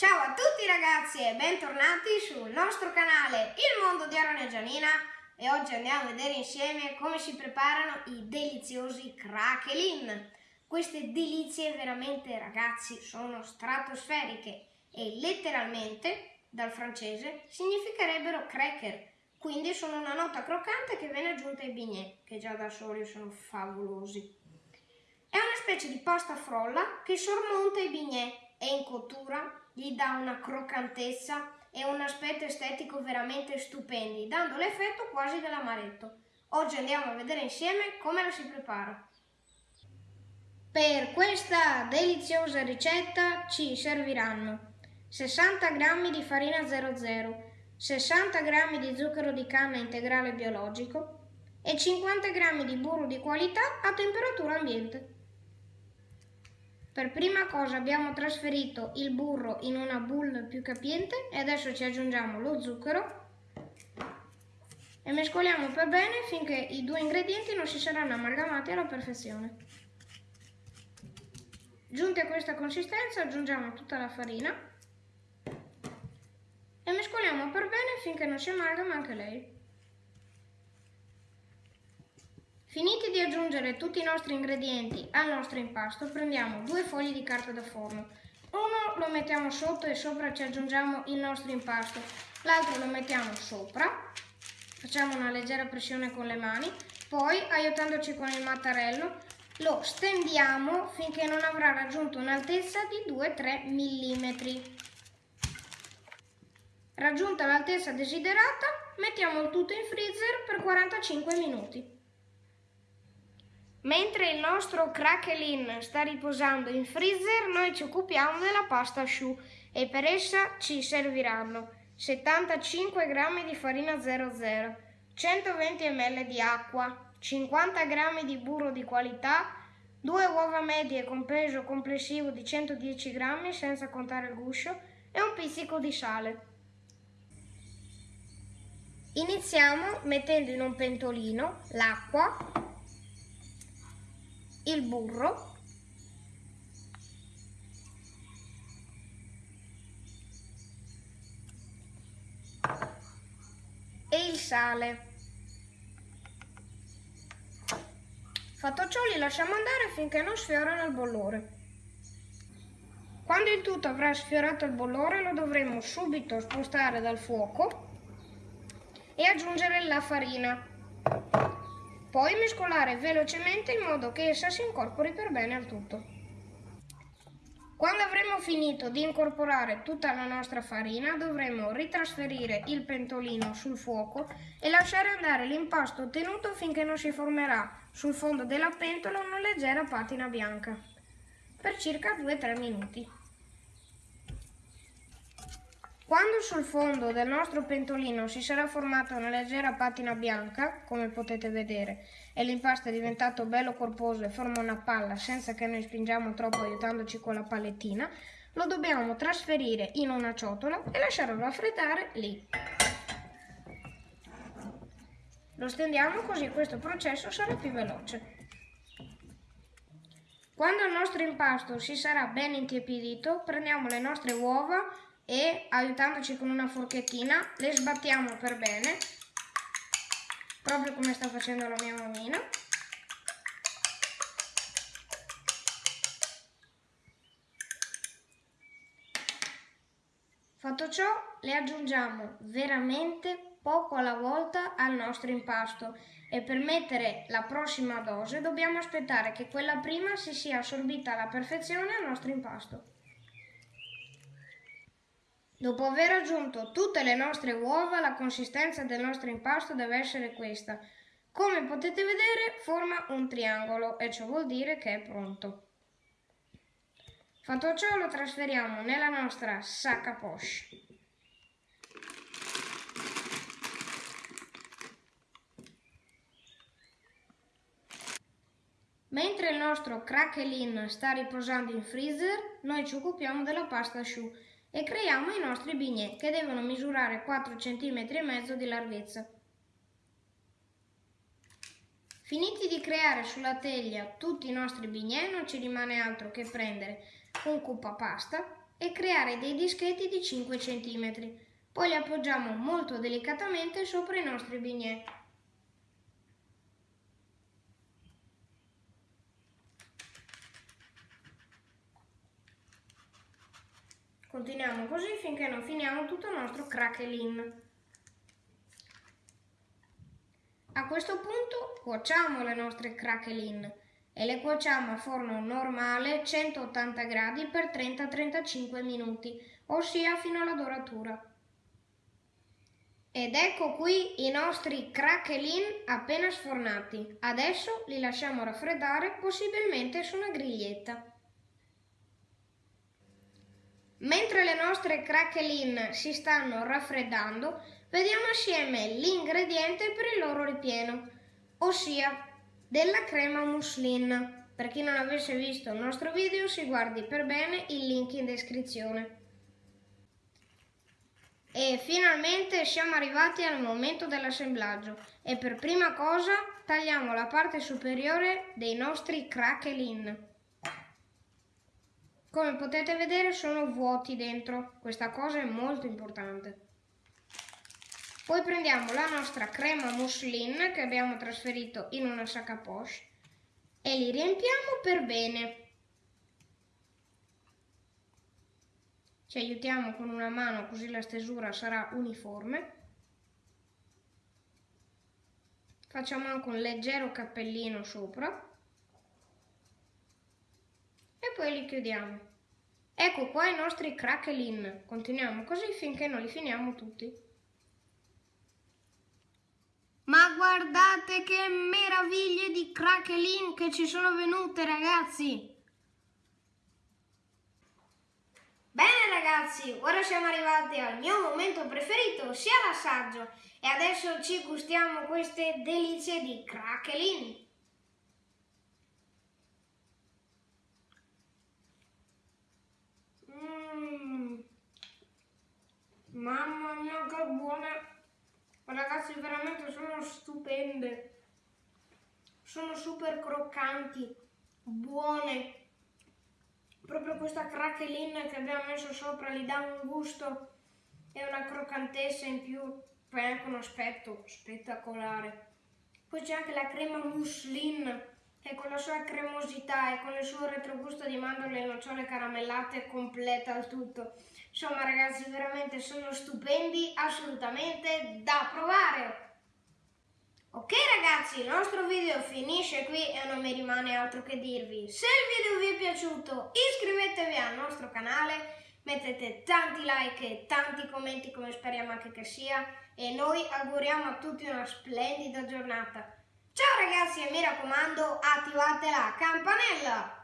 Ciao a tutti ragazzi e bentornati sul nostro canale Il Mondo di Aaron e Gianina e oggi andiamo a vedere insieme come si preparano i deliziosi craquelin. Queste delizie veramente ragazzi sono stratosferiche e letteralmente dal francese significherebbero cracker, quindi sono una nota croccante che viene aggiunta ai bignè che già da soli sono favolosi. È una specie di pasta frolla che sormonta i bignè e in cottura gli dà una croccantezza e un aspetto estetico veramente stupendi, dando l'effetto quasi dell'amaretto. Oggi andiamo a vedere insieme come la si prepara. Per questa deliziosa ricetta ci serviranno 60 g di farina 00, 60 g di zucchero di canna integrale biologico e 50 g di burro di qualità a temperatura ambiente. Per prima cosa abbiamo trasferito il burro in una boule più capiente e adesso ci aggiungiamo lo zucchero e mescoliamo per bene finché i due ingredienti non si saranno amalgamati alla perfezione. Giunti a questa consistenza aggiungiamo tutta la farina e mescoliamo per bene finché non si amalgama anche lei. Finiti di aggiungere tutti i nostri ingredienti al nostro impasto, prendiamo due fogli di carta da forno. Uno lo mettiamo sotto e sopra ci aggiungiamo il nostro impasto, l'altro lo mettiamo sopra, facciamo una leggera pressione con le mani, poi aiutandoci con il mattarello lo stendiamo finché non avrà raggiunto un'altezza di 2-3 mm. Raggiunta l'altezza desiderata, mettiamo il tutto in freezer per 45 minuti. Mentre il nostro craquelin sta riposando in freezer, noi ci occupiamo della pasta choux e per essa ci serviranno 75 g di farina 00, 120 ml di acqua, 50 g di burro di qualità, 2 uova medie con peso complessivo di 110 g senza contare il guscio e un pizzico di sale. Iniziamo mettendo in un pentolino l'acqua il burro e il sale. Fatto ciò li lasciamo andare finché non sfiorano il bollore. Quando il tutto avrà sfiorato il bollore lo dovremo subito spostare dal fuoco e aggiungere la farina. Poi mescolare velocemente in modo che essa si incorpori per bene al tutto. Quando avremo finito di incorporare tutta la nostra farina dovremo ritrasferire il pentolino sul fuoco e lasciare andare l'impasto ottenuto finché non si formerà sul fondo della pentola una leggera patina bianca per circa 2-3 minuti. Quando sul fondo del nostro pentolino si sarà formata una leggera patina bianca, come potete vedere, e l'impasto è diventato bello corposo e forma una palla senza che noi spingiamo troppo aiutandoci con la palettina, lo dobbiamo trasferire in una ciotola e lasciarlo raffreddare lì. Lo stendiamo così questo processo sarà più veloce. Quando il nostro impasto si sarà ben intiepidito, prendiamo le nostre uova e aiutandoci con una forchettina le sbattiamo per bene proprio come sta facendo la mia mammina fatto ciò le aggiungiamo veramente poco alla volta al nostro impasto. E per mettere la prossima dose dobbiamo aspettare che quella prima si sia assorbita alla perfezione al nostro impasto Dopo aver aggiunto tutte le nostre uova, la consistenza del nostro impasto deve essere questa. Come potete vedere forma un triangolo e ciò vuol dire che è pronto. Fatto ciò lo trasferiamo nella nostra sac à poche. Mentre il nostro craquelin sta riposando in freezer, noi ci occupiamo della pasta choux e creiamo i nostri bignè che devono misurare 4 cm e mezzo di larghezza. Finiti di creare sulla teglia tutti i nostri bignè non ci rimane altro che prendere un cupa pasta e creare dei dischetti di 5 cm. Poi li appoggiamo molto delicatamente sopra i nostri bignè. Continuiamo così finché non finiamo tutto il nostro crackling. A questo punto cuociamo le nostre crackling e le cuociamo a forno normale 180 gradi per 30-35 minuti, ossia fino alla doratura. Ed ecco qui i nostri crackling appena sfornati. Adesso li lasciamo raffreddare possibilmente su una griglietta. Mentre le nostre crackling si stanno raffreddando, vediamo assieme l'ingrediente per il loro ripieno, ossia della crema muslin. Per chi non avesse visto il nostro video si guardi per bene il link in descrizione. E finalmente siamo arrivati al momento dell'assemblaggio e per prima cosa tagliamo la parte superiore dei nostri crackling. Come potete vedere sono vuoti dentro, questa cosa è molto importante. Poi prendiamo la nostra crema muslin che abbiamo trasferito in una sacca poche e li riempiamo per bene. Ci aiutiamo con una mano così la stesura sarà uniforme. Facciamo anche un leggero cappellino sopra poi li chiudiamo. Ecco qua i nostri crackling. Continuiamo così finché non li finiamo tutti. Ma guardate che meraviglie di crackling che ci sono venute ragazzi! Bene ragazzi, ora siamo arrivati al mio momento preferito, sia l'assaggio, e adesso ci gustiamo queste delizie di crackling. Mamma mia che buone! Ragazzi veramente sono stupende! Sono super croccanti, buone! Proprio questa crackling che abbiamo messo sopra gli dà un gusto e una croccantezza in più, poi anche un aspetto spettacolare. Poi c'è anche la crema muslin che con la sua cremosità e con il suo retrogusto di mandorle e nocciole caramellate completa il tutto. Insomma ragazzi veramente sono stupendi, assolutamente da provare! Ok ragazzi, il nostro video finisce qui e non mi rimane altro che dirvi. Se il video vi è piaciuto iscrivetevi al nostro canale, mettete tanti like e tanti commenti come speriamo anche che sia e noi auguriamo a tutti una splendida giornata. Ciao ragazzi e mi raccomando attivate la campanella!